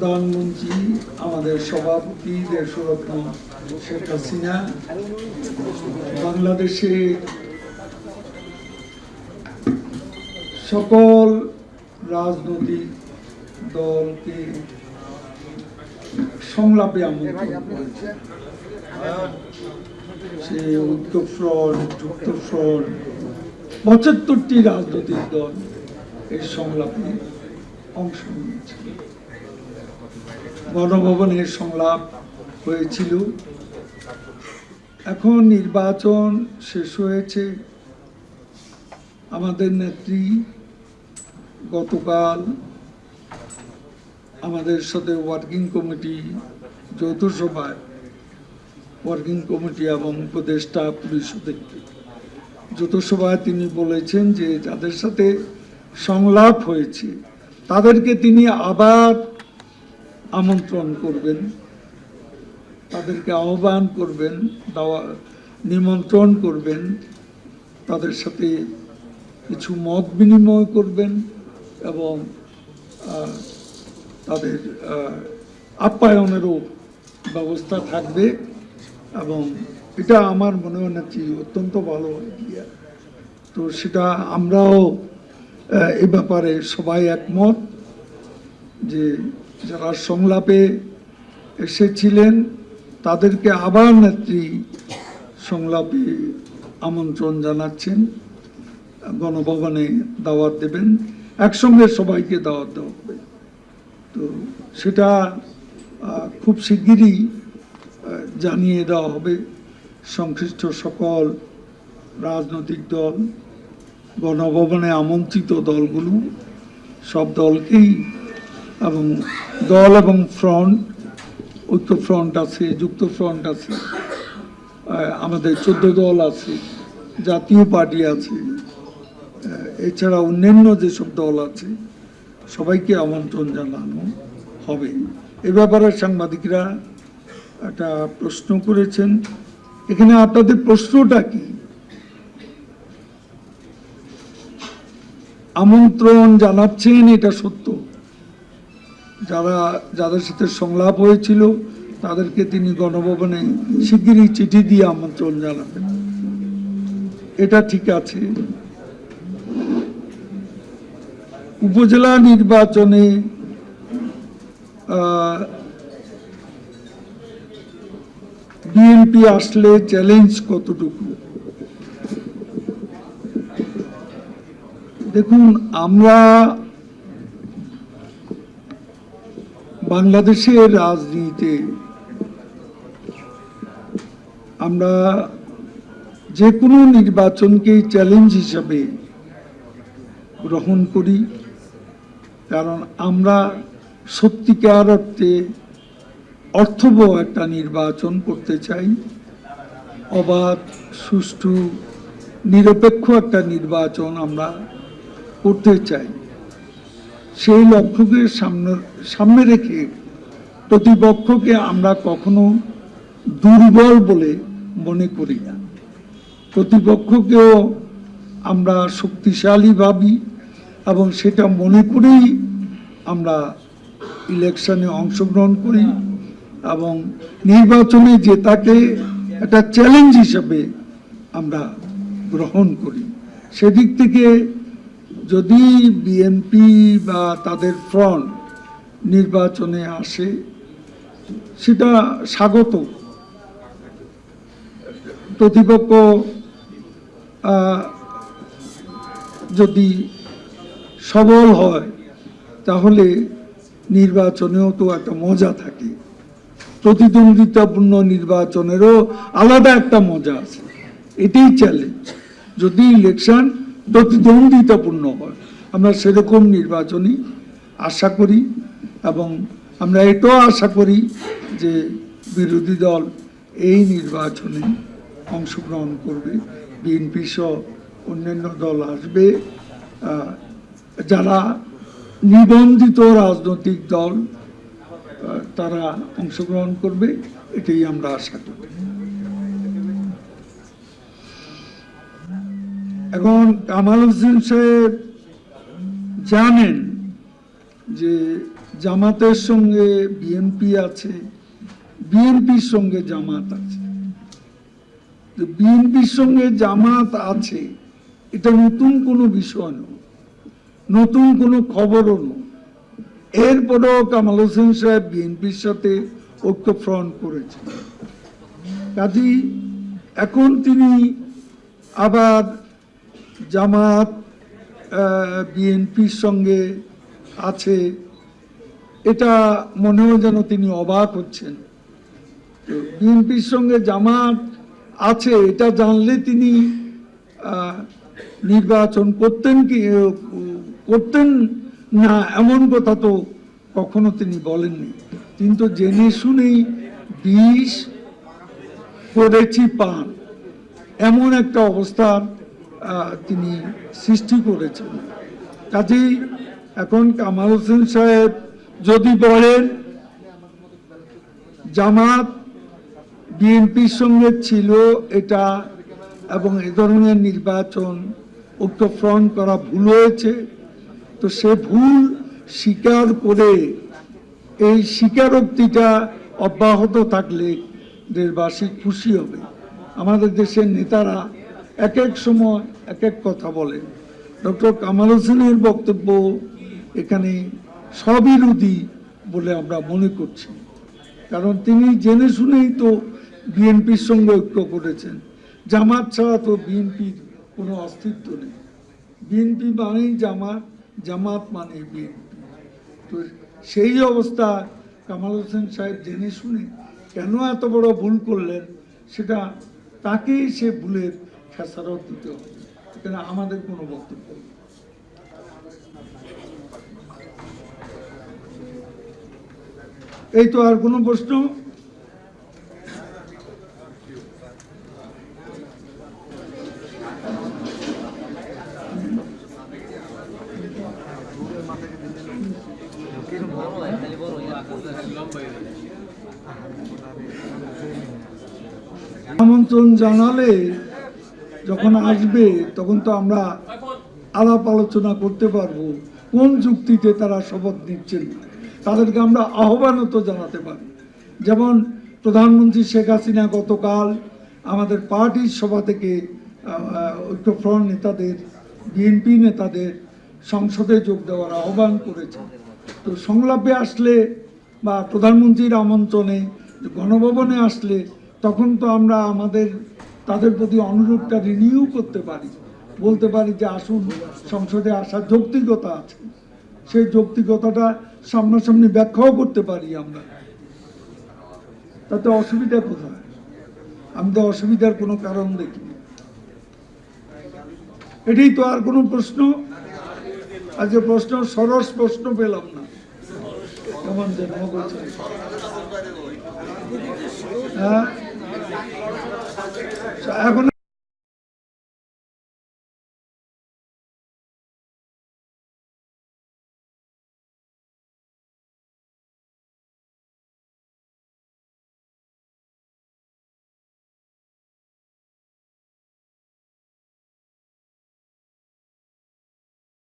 প্রধানমন্ত্রী, আমাদের সভাপতি, দেশরত্ন শেখ হাসিনা, বাংলাদেশে সকল রাজনৈতিক দলকে সংলাপে আমন্ত্রণ সে ঐক্য ফ্রন্ট যুক্ত ফ্রন্ট পঁচাত্তরটি রাজনৈতিক দল এই সংলাপে অংশ নিয়েছিল গণভবনের সংলাপ হয়েছিল। এখন নির্বাচন শেষ হয়েছে। আমাদের নেত্রী গতকাল আমাদের সাথে ওয়ার্কিং কমিটি, যৌথ সভায় ওয়ার্কিং কমিটি এবং উপদেষ্টা পরিষদের যৌথ সভায় তিনি বলেছেন যে যাদের সাথে সংলাপ হয়েছে, তাদেরকে তিনি আবার আমন্ত্রণ করবেন, তাদেরকে আহ্বান করবেন, দাওয়া, নিমন্ত্রণ করবেন, তাদের সাথে কিছু মত বিনিময় করবেন এবং তাদের আপ্যায়নেরও ব্যবস্থা থাকবে এবং এটা আমার মনে নাকি অত্যন্ত ভালো আইডিয়া তো সেটা আমরাও এ ব্যাপারে সবাই একমত যে যারা সংলাপে এসেছিলেন, তাদেরকে আবার নেত্রী সংলাপে আমন্ত্রণ জানাচ্ছেন। গণভবনে দাওয়াত দেবেন। একসঙ্গে সবাইকে দাওয়াত দেওয়া হবে। তো সেটা খুব শিগগিরই জানিয়ে দেওয়া হবে। সংশ্লিষ্ট সকল রাজনৈতিক দল, গণভবনে আমন্ত্রিত দলগুলো, সব দলকেই এবং দল এবং ফ্রন্ট ঐক্য ফ্রন্ট আছে, যুক্ত ফ্রন্ট আছে আমাদের চোদ্দ দল আছে, জাতীয় পার্টি আছে এছাড়া অন্যান্য যেসব দল আছে, সবাইকে আমন্ত্রণ জানানো হবে। এ ব্যাপারে সাংবাদিকরা একটা প্রশ্ন করেছেন। এখানে আপনাদের প্রশ্নটা কি? আমন্ত্রণ জানাচ্ছেন, এটা সত্য? যারা, যাদের সাথে সংলাপ হয়েছিল, তাদেরকে তিনি গণভবনে শিগগিরই চিঠি দিয়ে আমন্ত্রণ জানাবেন। এটা ঠিক আছে। উপজেলা নির্বাচনে বিএনপি আসলে চ্যালেঞ্জ কতটুকু? দেখুন, আমরা বাংলাদেশের রাজনীতিতে আমরা যে কোনো নির্বাচনকেই চ্যালেঞ্জ হিসাবে গ্রহণ করি, কারণ আমরা সত্যিকার অর্থে অর্থবহ একটা নির্বাচন করতে চাই। অবাধ, সুষ্ঠু, নিরপেক্ষ একটা নির্বাচন আমরা করতে চাই। সেই লক্ষ্যকে সামনে সামনে রেখে প্রতিপক্ষকে আমরা কখনো দুর্বল বলে মনে করি না। প্রতিপক্ষকেও আমরা শক্তিশালী ভাবি এবং সেটা মনে করেই আমরা ইলেকশনে অংশগ্রহণ করি এবং নির্বাচনে জেতাকে একটা চ্যালেঞ্জ হিসেবে আমরা গ্রহণ করি। সেদিক থেকে যদি বিএনপি বা তাদের ফ্রন্ট নির্বাচনে আসে, সেটা স্বাগত। প্রতিপক্ষ যদি সবল হয়, তাহলে নির্বাচনেও তো একটা মজা থাকে। প্রতিদ্বন্দ্বিতাপূর্ণ নির্বাচনেরও আলাদা একটা মজা আছে। এটাই চ্যালেঞ্জ যদি ইলেকশন প্রতিদ্বন্দ্বিতাপূর্ণ হয়। আমরা সেরকম নির্বাচনই আশা করি এবং আমরা এটাও আশা করি যে বিরোধী দল এই নির্বাচনে অংশগ্রহণ করবে। বিএনপি সহ অন্যান্য দল আসবে। যারা নিবন্ধিত রাজনৈতিক দল তারা অংশগ্রহণ করবে, এটাই আমরা আশা করি। এখন কামাল হোসেন সাহেব জানেন যে জামাতের সঙ্গে বিএনপি আছে, বিএনপির সঙ্গে জামাত আছে। তো বিএনপির সঙ্গে জামাত আছে, এটা নতুন কোনো বিষয় নয়, নতুন কোনো খবরও নয়। এরপরেও কামাল হোসেন সাহেব বিএনপির সাথে ঐক্য ফ্রন্ট করেছেন। কাজী এখন তিনি আবার জামাত বিএনপির সঙ্গে আছে। এটা মনেও যেন তিনি অবাক হচ্ছেন। বিএনপির সঙ্গে জামাত আছে, এটা জানলে তিনি নির্বাচন করতেন কি করতেন না এমন কথা তো কখনো তিনি বলেননি। কিন্তু জেনে শুনেই বিষ করেছি পান। এমন একটা অবস্থার তিনি সৃষ্টি করেছেন। কাজেই এখন কামাল হোসেন সাহেব যদি বলেন, জামাত বিএনপির সঙ্গে ছিল এটা এবং এ ধরনের নির্বাচন ঐক্য ফ্রন্ট করা ভুল হয়েছে, তো সে ভুল স্বীকার করে এই স্বীকারোক্তিটা অব্যাহত থাকলে দেশবাসী খুশি হবে। আমাদের দেশের নেতারা এক এক সময় এক এক কথা বলেন ডক্টর কামাল হোসেনের বক্তব্য এখানে স্ববিরোধী বলে আমরা মনে করছি। কারণ তিনি জেনে শুনেই তো বিএনপির সঙ্গে ঐক্য করেছেন। জামাত ছাড়া তো বিএনপির কোনো অস্তিত্ব নেই। বিএনপি মানেই জামাত জামাত মানে বিএনপি। তো সেই অবস্থা কামাল হোসেন সাহেব জেনে শুনে কেন এত বড় ভুল করলেন, সেটা তাকেই সে ভুলের খেসারত দিতে হবে। এখানে আমাদের কোনো বক্তব্য এই তো আর কোনো প্রশ্ন? আমন্ত্রণ জানালে যখন আসবে, তখন তো আমরা আলাপ আলোচনা করতে পারব, কোন যুক্তিতে তারা শপথ নিচ্ছেন। তাদেরকে আমরা আহ্বানও তো জানাতে পারি। যেমন প্রধানমন্ত্রী শেখ হাসিনা গতকাল আমাদের পার্টির সভা থেকে ঐক্যফ্রন্ট নেতাদের, বিএনপি নেতাদের সংসদে যোগ দেওয়ার আহ্বান করেছে তো সংলাপে আসলে বা প্রধানমন্ত্রীর আমন্ত্রণে, গণভবনে আসলে তখন তো আমরা আমাদের তাদের প্রতি অনুরোধটা রিনিউ করতে পারি। বলতে পারি যে আসুন, সংসদে আসার যৌক্তিকতা আছে। সেই যৌক্তিকতাটা সামনাসামনি ব্যাখ্যাও করতে পারি আমরা। তাতে অসুবিধা কোথায়? আমি তো অসুবিধার কোনো কারণ দেখিনি এটাই তো আর কোনো প্রশ্ন? আজকে প্রশ্ন, সরস প্রশ্ন পেলাম না। কেমন যেন হ্যাঁ? এখন